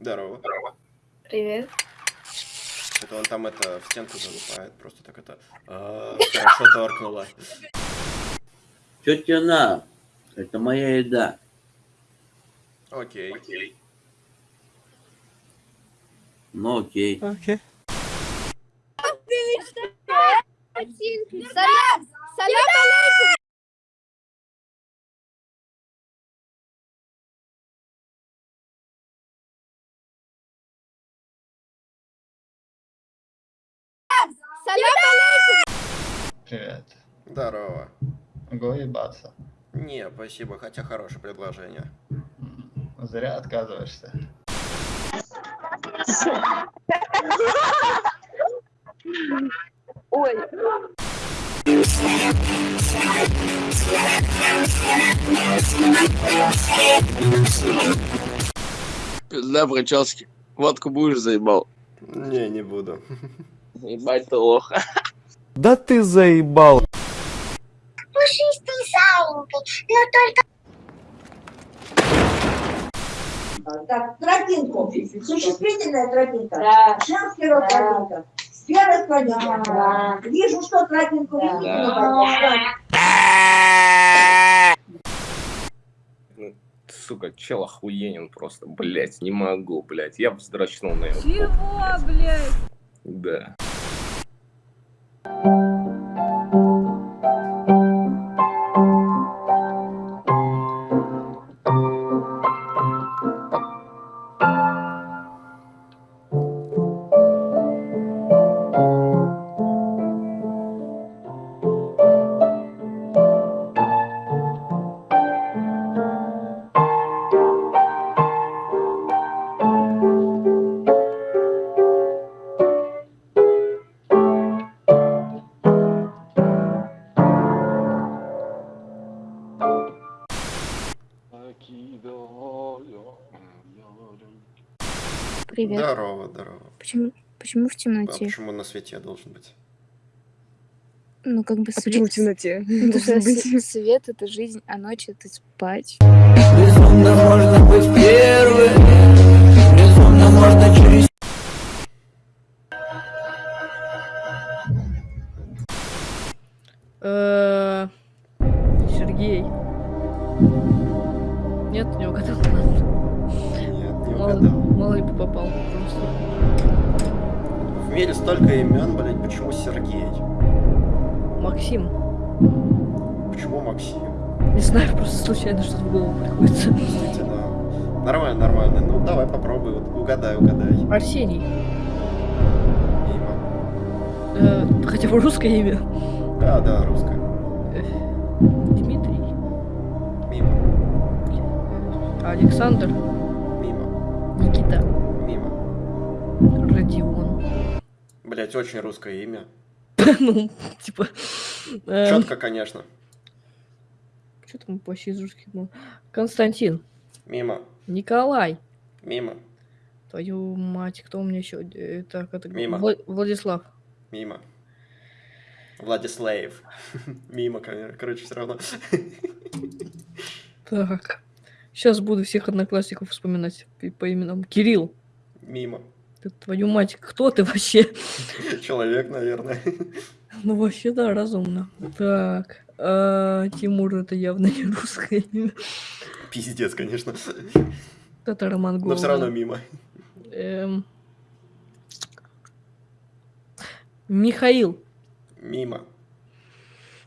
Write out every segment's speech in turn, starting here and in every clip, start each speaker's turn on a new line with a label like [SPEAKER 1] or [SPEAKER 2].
[SPEAKER 1] Здорово.
[SPEAKER 2] Привет.
[SPEAKER 1] Это он там это в стенку залупает, просто так это а, хорошо торкнуло.
[SPEAKER 3] Чё тебе на? Это моя еда.
[SPEAKER 1] Окей.
[SPEAKER 3] Ну окей.
[SPEAKER 2] Салям! Салям алейкум! Салям алейкум!
[SPEAKER 4] Привет.
[SPEAKER 1] Здорово.
[SPEAKER 4] Могу ебаться.
[SPEAKER 1] Не, спасибо, хотя хорошее предложение.
[SPEAKER 4] Зря отказываешься.
[SPEAKER 2] Ой,
[SPEAKER 5] Пизда прически. Водку будешь заебал?
[SPEAKER 1] Не, не буду.
[SPEAKER 5] Ебать ты лох.
[SPEAKER 6] Да ты заебал.
[SPEAKER 7] пушистый зайенький, но только
[SPEAKER 8] Так, тропинку. Существительная тропинка. Да. Женский род тропинка. Сфера тропинка.
[SPEAKER 7] Да.
[SPEAKER 8] Вижу, что тропинку
[SPEAKER 5] Да.
[SPEAKER 8] видно.
[SPEAKER 5] Сука, чел охуенен просто, блять, не могу, блять. Я вздрочнул на его.
[SPEAKER 2] чего, блядь?
[SPEAKER 5] Да.
[SPEAKER 2] Привет.
[SPEAKER 1] Здорово, здорово.
[SPEAKER 2] Почему, почему в
[SPEAKER 1] А
[SPEAKER 2] темноте?
[SPEAKER 1] почему на свете должен быть?
[SPEAKER 2] Ну, как бы
[SPEAKER 9] А
[SPEAKER 2] свет...
[SPEAKER 9] почему в темноте? Должен быть.
[SPEAKER 2] Свет — это жизнь, а ночь — это спать.
[SPEAKER 6] Безумно можно быть первым. Безумно можно через
[SPEAKER 9] Э, Сергей. Нет, не угадал.
[SPEAKER 1] Нет, не угадал.
[SPEAKER 9] Мало ли бы попал. Просто.
[SPEAKER 1] В мире столько имен, блять, почему Сергей?
[SPEAKER 9] Максим.
[SPEAKER 1] Почему Максим?
[SPEAKER 9] Не знаю, просто случайно что-то в голову приходит.
[SPEAKER 1] Действительно. Нормально, нормально. Ну, давай попробуй, вот угадай, угадай.
[SPEAKER 9] Арсений.
[SPEAKER 1] Мимо.
[SPEAKER 9] Э, хотя бы русское имя.
[SPEAKER 1] Да, да, русская.
[SPEAKER 9] Э, Дмитрий.
[SPEAKER 1] Мимо,
[SPEAKER 9] Александр. Никита.
[SPEAKER 1] мимо.
[SPEAKER 9] Родион.
[SPEAKER 1] Блять, очень русское имя.
[SPEAKER 9] Ну, типа... э,
[SPEAKER 1] Четко, конечно.
[SPEAKER 9] Что там вообще из русских? Константин.
[SPEAKER 1] Мимо,
[SPEAKER 9] Николай.
[SPEAKER 1] мимо,
[SPEAKER 9] Твою мать, кто у меня еще? Так, это...
[SPEAKER 1] Мимо.
[SPEAKER 9] Вла- Владислав.
[SPEAKER 1] мимо. Владислав. Мимо. Короче, все равно.
[SPEAKER 9] Так. Сейчас буду всех одноклассников вспоминать по, именам. Кирилл.
[SPEAKER 1] Мимо.
[SPEAKER 9] Ты, твою мать, кто ты вообще?
[SPEAKER 1] Человек, наверное.
[SPEAKER 9] Ну, вообще, да, разумно. Так. а, Тимур, это явно не русское имя.
[SPEAKER 1] Пиздец, конечно.
[SPEAKER 9] Татаро-монгол.
[SPEAKER 1] Но все равно мимо.
[SPEAKER 9] Эм. Михаил.
[SPEAKER 1] Мимо.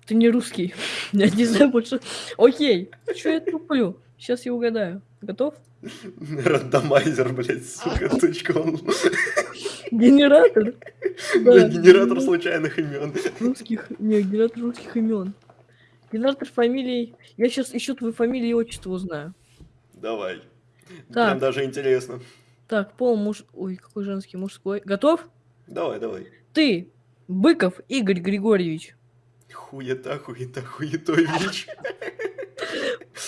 [SPEAKER 9] Ты не русский. Я не знаю больше. Окей. Что я туплю? Сейчас я угадаю. Готов?
[SPEAKER 1] Рандомайзер, блядь, сука, тучком.
[SPEAKER 9] Генератор.
[SPEAKER 1] Блядь, генератор случайных имен.
[SPEAKER 9] Русских. Не, генератор русских имен. Генератор фамилий. Я сейчас еще твою фамилию и отчество узнаю.
[SPEAKER 1] Давай.
[SPEAKER 9] Так.
[SPEAKER 1] Прям даже интересно.
[SPEAKER 9] Так, пол муж... Ой, какой женский, мужской. Готов?
[SPEAKER 1] Давай, давай.
[SPEAKER 9] Ты. Быков Игорь Григорьевич.
[SPEAKER 1] Хуета, хуета, хуетович.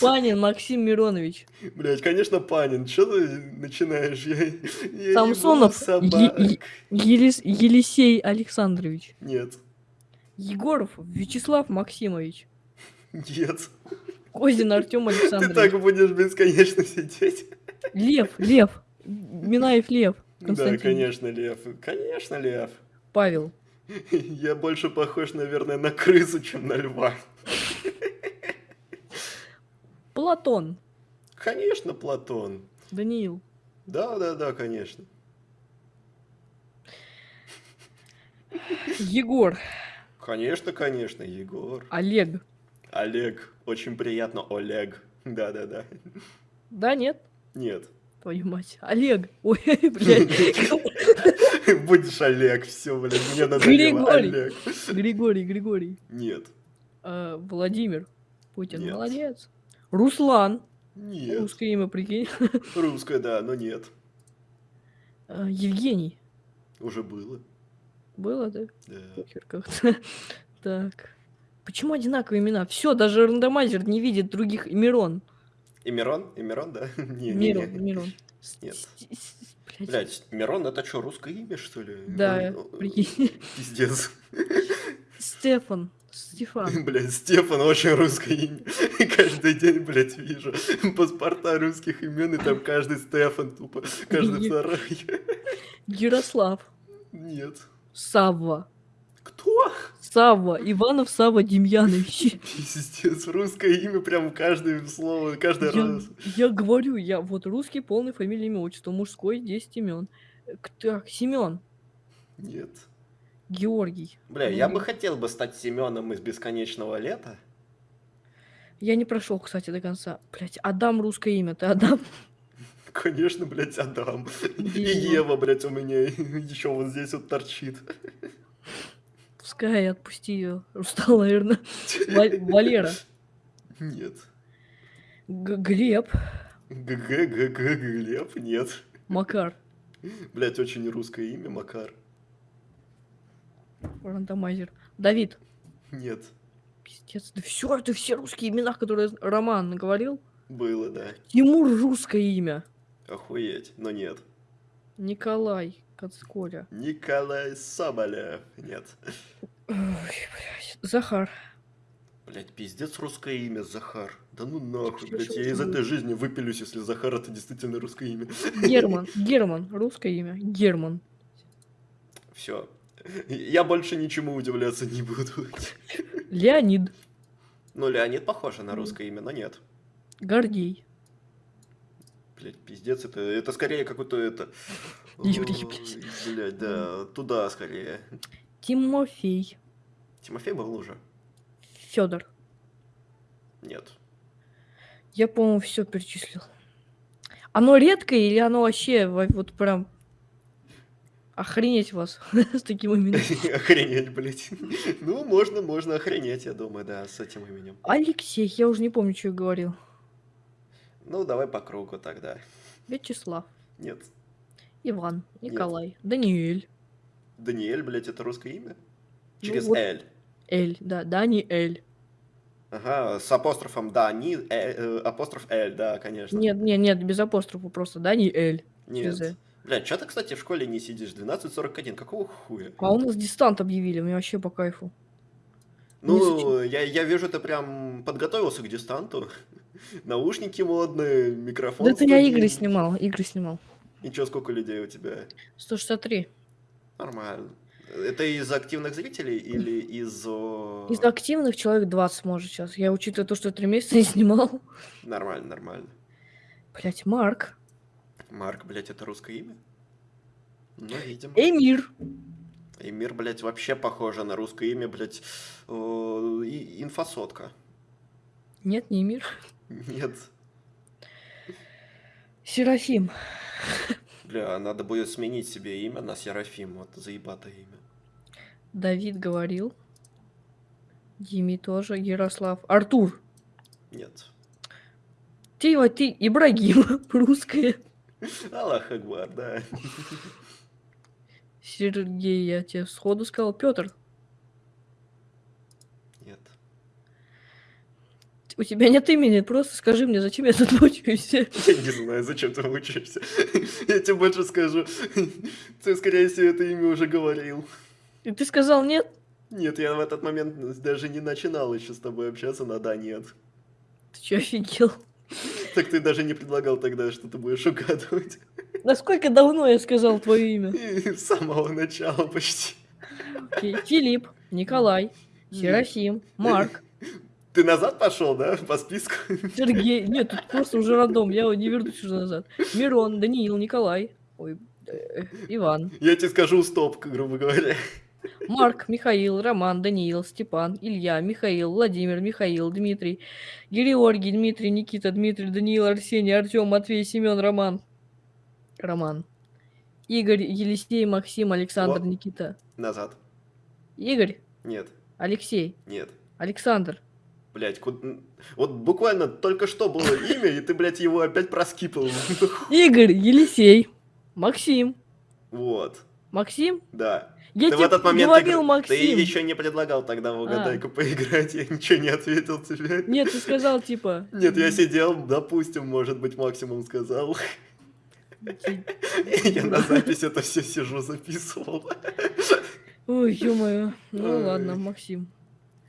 [SPEAKER 9] Панин Максим Миронович.
[SPEAKER 1] Блять, конечно, Панин. Че ты начинаешь? Я, я
[SPEAKER 9] Самсонов. Е- Елис- Елисей Александрович.
[SPEAKER 1] Нет.
[SPEAKER 9] Егоров Вячеслав Максимович.
[SPEAKER 1] Нет.
[SPEAKER 9] Козин Артем
[SPEAKER 1] Ты
[SPEAKER 9] Александрович.
[SPEAKER 1] так будешь бесконечно сидеть.
[SPEAKER 9] Лев, Лев. Минаев Лев.
[SPEAKER 1] Да, конечно, Лев. Конечно, Лев.
[SPEAKER 9] Павел.
[SPEAKER 1] Я больше похож, наверное, на крысу, чем на льва.
[SPEAKER 9] Платон.
[SPEAKER 1] Конечно, Платон.
[SPEAKER 9] Даниил.
[SPEAKER 1] Да, да, да, конечно.
[SPEAKER 9] Егор.
[SPEAKER 1] Конечно, конечно, Егор.
[SPEAKER 9] Олег.
[SPEAKER 1] Олег. Очень приятно, Олег. Да, да, да.
[SPEAKER 9] Да, нет?
[SPEAKER 1] Нет.
[SPEAKER 9] Твою мать. Олег. Ой, блядь.
[SPEAKER 1] Будешь Олег, все, блин, мне надоело.
[SPEAKER 9] Григорий.
[SPEAKER 1] Олег.
[SPEAKER 9] Григорий, Григорий.
[SPEAKER 1] Нет.
[SPEAKER 9] А, Владимир. Путин. Молодец. Руслан.
[SPEAKER 1] Нет.
[SPEAKER 9] Русское имя, прикинь.
[SPEAKER 1] Русская, да, но нет.
[SPEAKER 9] А, Евгений.
[SPEAKER 1] Уже было.
[SPEAKER 9] Было, да?
[SPEAKER 1] Да.
[SPEAKER 9] Как-то. Так. Почему одинаковые имена? Все, даже рандомайзер не видит других Мирон.
[SPEAKER 1] И Мирон? И Мирон, да? Не, не,
[SPEAKER 9] Мирон,
[SPEAKER 1] не.
[SPEAKER 9] Мирон.
[SPEAKER 1] Нет.
[SPEAKER 9] Блядь.
[SPEAKER 1] Блять, Мирон это что, русское имя, что ли?
[SPEAKER 9] Да, прикинь.
[SPEAKER 1] Пиздец.
[SPEAKER 9] Стефан. Стефан.
[SPEAKER 1] Блять, Стефан очень русское имя. Каждый день, блять, вижу паспорта русских имен, и там каждый Стефан тупо, каждый второй.
[SPEAKER 9] Ярослав.
[SPEAKER 1] Нет.
[SPEAKER 9] Савва.
[SPEAKER 1] Кто?
[SPEAKER 9] Савва. Иванов Савва Демьянович.
[SPEAKER 1] Пиздец, русское имя прям каждое слово, каждый
[SPEAKER 9] Я,
[SPEAKER 1] раз.
[SPEAKER 9] я говорю, я вот русский полный фамилия, имя, отчество, мужской 10 имен. Так, Семен.
[SPEAKER 1] Нет.
[SPEAKER 9] Георгий.
[SPEAKER 1] Бля, я бы хотел бы стать Семеном из бесконечного лета.
[SPEAKER 9] Я не прошел, кстати, до конца. Блять, Адам русское имя. Ты Адам?
[SPEAKER 1] Конечно, блядь, Адам. И. Ева, блядь, у меня еще вот здесь вот торчит.
[SPEAKER 9] Пускай отпусти ее. Устал, наверное. Валера.
[SPEAKER 1] Нет.
[SPEAKER 9] Глеб.
[SPEAKER 1] ГГ, Глеб, нет.
[SPEAKER 9] Макар.
[SPEAKER 1] Блять, очень русское имя, Макар.
[SPEAKER 9] Рандомайзер. Давид.
[SPEAKER 1] Нет.
[SPEAKER 9] Пиздец. Да все, это все русские имена, которые Роман говорил.
[SPEAKER 1] Было, да.
[SPEAKER 9] Тимур русское имя.
[SPEAKER 1] Охуеть, но нет.
[SPEAKER 9] Николай Кацколя.
[SPEAKER 1] Николай Соболев. Нет.
[SPEAKER 9] Ой, блядь. Захар.
[SPEAKER 1] Блять, пиздец русское имя, Захар. Да ну нахуй, блять, я из
[SPEAKER 9] это
[SPEAKER 1] этой жизни выпилюсь, если Захар это действительно русское имя.
[SPEAKER 9] Герман. Герман. Русское имя. Герман.
[SPEAKER 1] Все. Я больше ничему удивляться не буду.
[SPEAKER 9] Леонид.
[SPEAKER 1] Ну, Леонид похоже на русское имя, но нет.
[SPEAKER 9] Гордей.
[SPEAKER 1] Блять, пиздец, это, это скорее какой-то это...
[SPEAKER 9] Юрий, блядь.
[SPEAKER 1] Блядь, да, туда скорее.
[SPEAKER 9] Тимофей.
[SPEAKER 1] Тимофей был уже?
[SPEAKER 9] Федор.
[SPEAKER 1] Нет.
[SPEAKER 9] Я, по-моему, все перечислил. Оно редкое или оно вообще во- вот прям охренеть вас с таким именем?
[SPEAKER 1] Охренеть, блять. Ну, можно, можно охренеть, я думаю, да, с этим именем.
[SPEAKER 9] Алексей, я уже не помню, что я говорил.
[SPEAKER 1] Ну, давай по кругу тогда.
[SPEAKER 9] Вячеслав,
[SPEAKER 1] Нет.
[SPEAKER 9] Иван, Николай, Даниэль,
[SPEAKER 1] Даниэль, блять, это русское имя?
[SPEAKER 9] Ну
[SPEAKER 1] Через
[SPEAKER 9] вот.
[SPEAKER 1] Эль.
[SPEAKER 9] Эль, да, Даниэль.
[SPEAKER 1] Ага, с апострофом да, не э, э, апостроф Эль, да, конечно.
[SPEAKER 9] Нет, нет, нет, без апострофа, просто Даниэль.
[SPEAKER 1] Нет.
[SPEAKER 9] через.
[SPEAKER 1] Бля, что ты, кстати, в школе не сидишь? 12.41, какого хуя?
[SPEAKER 9] А у нас дистант объявили, мне вообще по кайфу.
[SPEAKER 1] Ну, я, я вижу, ты прям подготовился к дистанту. Наушники модные, микрофон.
[SPEAKER 9] Да это я игры снимал, игры снимал.
[SPEAKER 1] И чё, сколько людей у тебя?
[SPEAKER 9] 163.
[SPEAKER 1] Нормально. Это из активных зрителей или из...
[SPEAKER 9] Из активных человек 20 может сейчас. Я учитывая то, что три месяца не снимал.
[SPEAKER 1] Нормально, нормально.
[SPEAKER 9] Блять, Марк.
[SPEAKER 1] Марк, блядь, это русское имя? Ну, видимо.
[SPEAKER 9] Эмир.
[SPEAKER 1] Эмир, блядь, вообще похоже на русское имя, блядь. и- Инфосотка.
[SPEAKER 9] Нет, не Эмир.
[SPEAKER 1] Нет.
[SPEAKER 9] Серафим.
[SPEAKER 1] Бля, надо будет сменить себе имя на Серафим. Вот заебатое имя.
[SPEAKER 9] Давид говорил. Дими тоже. Ярослав. Артур.
[SPEAKER 1] Нет.
[SPEAKER 9] Ты, вот ты, Ибрагим. Русская.
[SPEAKER 1] Аллах Акбар, да.
[SPEAKER 9] Сергей, я тебе сходу сказал. Петр.
[SPEAKER 1] Нет.
[SPEAKER 9] У тебя нет имени, просто скажи мне, зачем я тут мучаюсь.
[SPEAKER 1] Я не знаю, зачем ты учишься. Я тебе больше скажу. Ты, скорее всего, это имя уже говорил.
[SPEAKER 9] И ты сказал нет?
[SPEAKER 1] Нет, я в этот момент даже не начинал еще с тобой общаться на да, нет.
[SPEAKER 9] Ты чё, офигел?
[SPEAKER 1] Так ты даже не предлагал тогда, что ты будешь угадывать.
[SPEAKER 9] Насколько давно я сказал твое имя?
[SPEAKER 1] И с самого начала почти.
[SPEAKER 9] Окей. Филипп, Николай, Серафим, Марк,
[SPEAKER 1] Ты назад пошел, да, по списку?
[SPEAKER 9] Сергей. Нет, тут просто уже рандом, я не вернусь уже назад. Мирон, Даниил, Николай. Ой, э, Иван.
[SPEAKER 1] Я тебе скажу стоп, грубо говоря.
[SPEAKER 9] Марк, Михаил, Роман, Даниил, Степан, Илья, Михаил, Владимир, Михаил, Дмитрий, Георгий, Дмитрий, Никита, Дмитрий, Даниил, Арсений, Артем, Матвей, Семен, Роман. Роман. Игорь, Елисей, Максим, Александр,
[SPEAKER 1] Во.
[SPEAKER 9] Никита.
[SPEAKER 1] Назад.
[SPEAKER 9] Игорь,
[SPEAKER 1] Нет,
[SPEAKER 9] Алексей,
[SPEAKER 1] нет.
[SPEAKER 9] Александр.
[SPEAKER 1] Блять, вот буквально только что было имя, и ты, блядь, его опять проскипал.
[SPEAKER 9] Игорь, Елисей, Максим.
[SPEAKER 1] Вот,
[SPEAKER 9] Максим?
[SPEAKER 1] да.
[SPEAKER 9] Я
[SPEAKER 1] ты в этот момент
[SPEAKER 9] говорил,
[SPEAKER 1] игр-
[SPEAKER 9] Максим.
[SPEAKER 1] Ты еще не предлагал тогда в угадайку поиграть, я ничего не ответил тебе.
[SPEAKER 9] Нет, ты сказал, типа...
[SPEAKER 1] Нет, я сидел, допустим, может быть, максимум сказал. Я на запись это все сижу, записывал.
[SPEAKER 9] Ой, ё-моё. Ну ладно, Максим.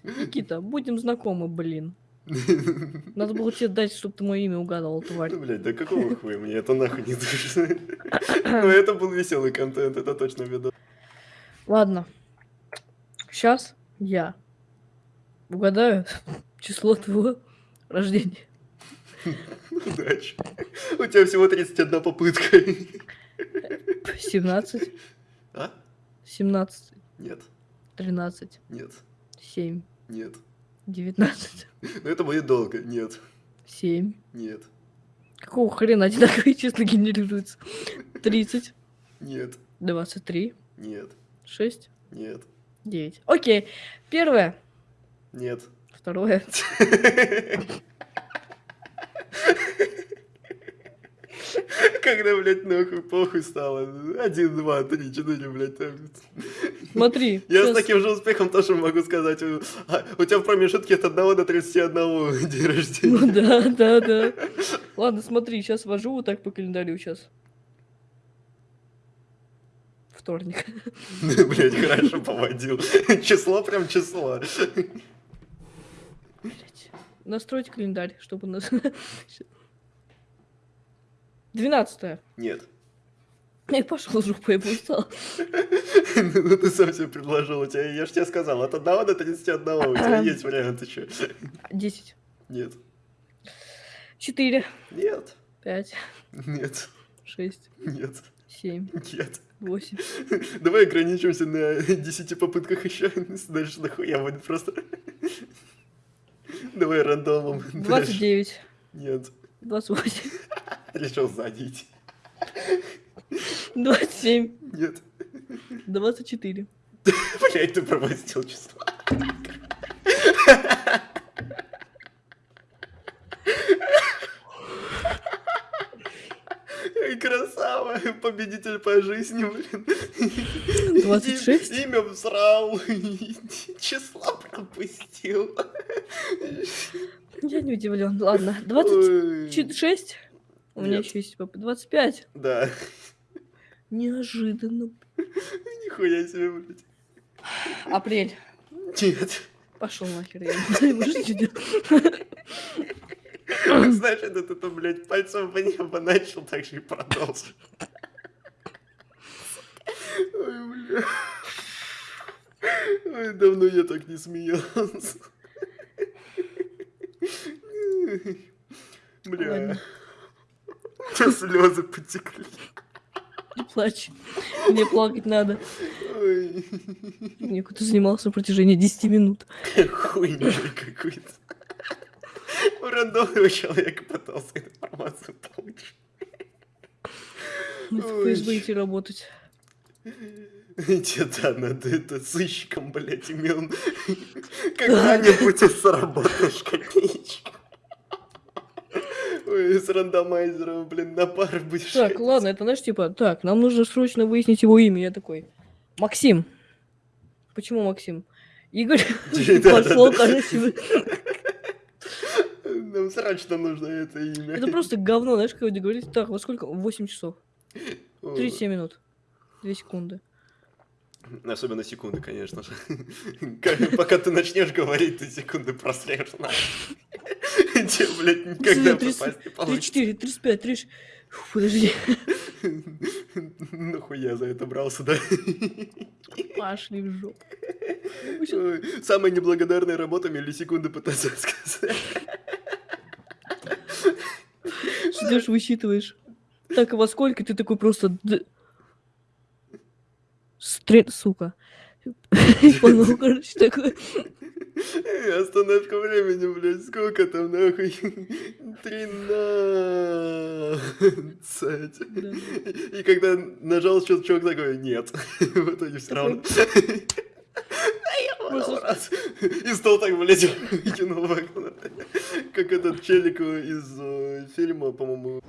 [SPEAKER 9] Никита, будем знакомы, блин. Надо было тебе дать, чтобы ты мое имя угадывал, тварь.
[SPEAKER 1] Ну, блядь, да какого хуя мне это нахуй не нужно. Ну, это был веселый контент, это точно видос.
[SPEAKER 9] Ладно. Сейчас я угадаю число твоего рождения.
[SPEAKER 1] Удачи. У тебя всего 31 попытка.
[SPEAKER 9] 17,
[SPEAKER 1] А?
[SPEAKER 9] 17,
[SPEAKER 1] Нет,
[SPEAKER 9] 13,
[SPEAKER 1] нет,
[SPEAKER 9] 7,
[SPEAKER 1] нет.
[SPEAKER 9] 19,
[SPEAKER 1] Ну, это будет долго. Нет,
[SPEAKER 9] 7.
[SPEAKER 1] нет,
[SPEAKER 9] Какого хрена одинаковые числа генерируются? 30,
[SPEAKER 1] нет,
[SPEAKER 9] 23,
[SPEAKER 1] нет,
[SPEAKER 9] 6,
[SPEAKER 1] нет,
[SPEAKER 9] 9. Окей. Первое.
[SPEAKER 1] нет.
[SPEAKER 9] Второе.
[SPEAKER 1] Когда, блядь, нахуй похуй стало. Один, два, три, четыре, блядь. там.
[SPEAKER 9] Смотри.
[SPEAKER 1] Я с
[SPEAKER 9] щас-
[SPEAKER 1] таким же успехом тоже могу сказать. у- а, У тебя в промежутке от 1 до 31 день рождения.
[SPEAKER 9] Ну да, да, да. Ладно, смотри, сейчас вожу вот так по календарю сейчас. Вторник.
[SPEAKER 1] Блять, хорошо поводил. Число прям число.
[SPEAKER 9] Блядь. Настроить календарь, чтобы у нас... Двенадцатое.
[SPEAKER 1] Нет.
[SPEAKER 9] Я пошел жопу, я устал.
[SPEAKER 1] Ну ты сам себе предложил. У тебя, я же тебе сказал, от 1 до 31 у тебя есть варианты что.
[SPEAKER 9] Десять.
[SPEAKER 1] Нет.
[SPEAKER 9] Четыре.
[SPEAKER 1] Нет.
[SPEAKER 9] Пять.
[SPEAKER 1] Нет.
[SPEAKER 9] Шесть.
[SPEAKER 1] Нет.
[SPEAKER 9] Семь.
[SPEAKER 1] Нет.
[SPEAKER 9] Восемь.
[SPEAKER 1] Давай ограничимся на 10 попытках еще. Дальше нахуя будет просто. Давай рандомом.
[SPEAKER 9] Двадцать
[SPEAKER 1] Дальше.
[SPEAKER 9] девять.
[SPEAKER 1] Нет.
[SPEAKER 9] Двадцать восемь.
[SPEAKER 1] Решил задеть.
[SPEAKER 9] Двадцать семь.
[SPEAKER 1] Нет.
[SPEAKER 9] Двадцать четыре.
[SPEAKER 1] Блять, ты пропустил число. Победитель по жизни, блин.
[SPEAKER 9] 26?
[SPEAKER 1] И- Имя всрал, числа пропустил.
[SPEAKER 9] Я не удивлен. Ладно. Двадцать
[SPEAKER 1] Ой.
[SPEAKER 9] шесть. У меня еще есть двадцать пять.
[SPEAKER 1] Да,
[SPEAKER 9] Неожиданно.
[SPEAKER 1] нихуя себе, блядь.
[SPEAKER 9] Апрель.
[SPEAKER 1] Нет.
[SPEAKER 9] Пошел нахер. Я не.
[SPEAKER 1] Знаешь, это блядь, пальцем по небо начал, так же и продолжил. Ой, бля. Ой, давно я так не смеялся. Бля.
[SPEAKER 9] Ладно.
[SPEAKER 1] Слезы потекли.
[SPEAKER 9] Не плачь. Мне плакать надо.
[SPEAKER 1] Ой.
[SPEAKER 9] Мне кто-то занимался на протяжении 10 минут.
[SPEAKER 1] Хуйня какой-то. У рандомного человека пытался информацию получить.
[SPEAKER 9] Мы в ФСБ идти работать.
[SPEAKER 1] Тебе да, надо это сыщиком, блядь, имен. Когда-нибудь сработаешь копеечку. Ой, с рандомайзером, блин, на пар будешь.
[SPEAKER 9] Так, ладно, это знаешь, типа, так, нам нужно срочно выяснить его имя. Я такой, Максим. Почему Максим? Игорь пошел, короче.
[SPEAKER 1] Нам срочно нужно это имя.
[SPEAKER 9] Это просто говно, знаешь, когда говорить, так, во сколько? 8 часов.
[SPEAKER 1] О,
[SPEAKER 9] 37 минут. 2 секунды.
[SPEAKER 1] Особенно секунды, конечно же. Пока ты начнешь говорить, ты секунды нахуй. Тебе, блядь, никогда попасть не получится.
[SPEAKER 9] 34, 35, 36. Фу, Подожди.
[SPEAKER 1] Нахуя за это брался, да?
[SPEAKER 9] Пошли в жопу.
[SPEAKER 1] Ой, Самая неблагодарная работа миллисекунды пытаться сказать.
[SPEAKER 9] Идешь, высчитываешь. Так, а во сколько ты такой просто... Стрель, сука. Понял, короче, такой.
[SPEAKER 1] Остановка времени, блядь, сколько там, нахуй? Тринадцать. И когда нажал щелчок, такой, нет. В итоге все равно. Раз. И стол так, блядь, выкинул в окно. Как этот челик из э, фильма, по-моему.